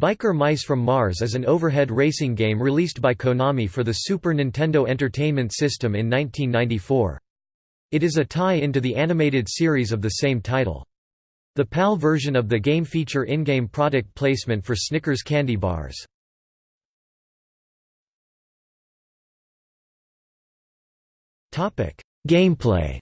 Biker Mice from Mars is an overhead racing game released by Konami for the Super Nintendo Entertainment System in 1994. It is a tie-in to the animated series of the same title. The PAL version of the game feature in-game product placement for Snickers candy bars. Gameplay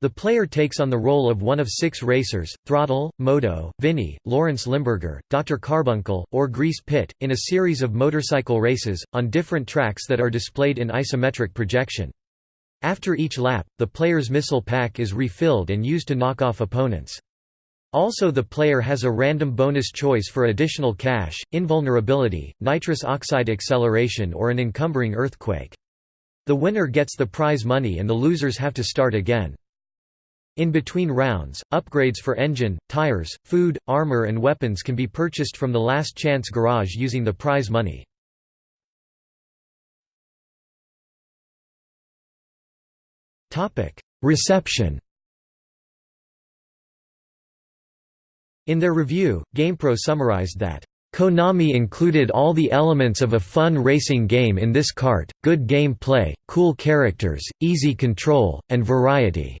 The player takes on the role of one of six racers, Throttle, Modo, Vinnie, Lawrence Limburger, Dr. Karbunkle, or Grease Pit, in a series of motorcycle races, on different tracks that are displayed in isometric projection. After each lap, the player's missile pack is refilled and used to knock off opponents. Also the player has a random bonus choice for additional cash, invulnerability, nitrous oxide acceleration or an encumbering earthquake. The winner gets the prize money and the losers have to start again. In between rounds, upgrades for engine, tires, food, armor and weapons can be purchased from the Last Chance Garage using the prize money. Reception In their review, GamePro summarized that Konami included all the elements of a fun racing game in this cart, good game play, cool characters, easy control, and variety.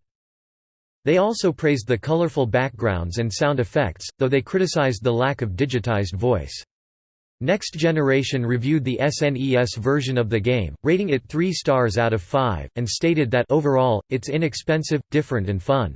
They also praised the colorful backgrounds and sound effects, though they criticized the lack of digitized voice. Next Generation reviewed the SNES version of the game, rating it 3 stars out of 5, and stated that overall, it's inexpensive, different and fun.